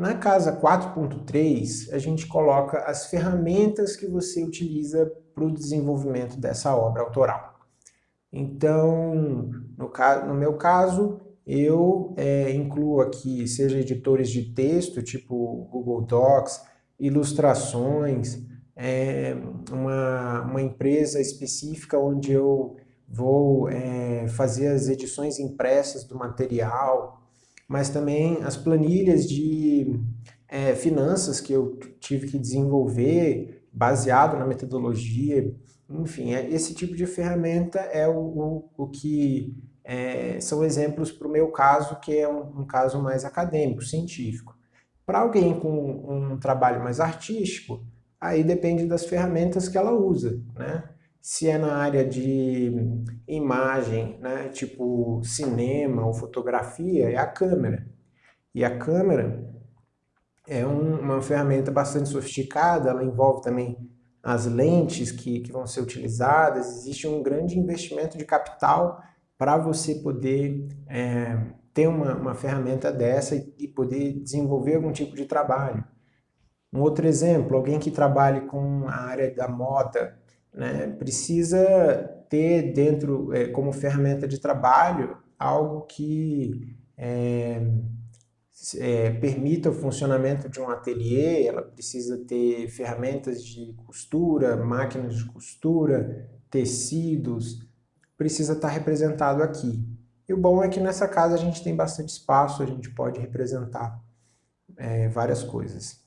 Na casa 4.3, a gente coloca as ferramentas que você utiliza para o desenvolvimento dessa obra autoral. Então, no, no meu caso, eu é, incluo aqui, seja editores de texto, tipo Google Docs, ilustrações, é, uma, uma empresa específica onde eu vou é, fazer as edições impressas do material, mas também as planilhas de é, finanças que eu tive que desenvolver baseado na metodologia, enfim, é, esse tipo de ferramenta é o, o, o que é, são exemplos para o meu caso, que é um, um caso mais acadêmico, científico. Para alguém com um trabalho mais artístico, aí depende das ferramentas que ela usa, né? Se é na área de imagem, né, tipo cinema ou fotografia, é a câmera. E a câmera é um, uma ferramenta bastante sofisticada, ela envolve também as lentes que, que vão ser utilizadas, existe um grande investimento de capital para você poder é, ter uma, uma ferramenta dessa e, e poder desenvolver algum tipo de trabalho. Um outro exemplo, alguém que trabalhe com a área da moda, né, precisa ter dentro, é, como ferramenta de trabalho, algo que é, é, permita o funcionamento de um ateliê, ela precisa ter ferramentas de costura, máquinas de costura, tecidos, precisa estar representado aqui. E o bom é que nessa casa a gente tem bastante espaço, a gente pode representar é, várias coisas.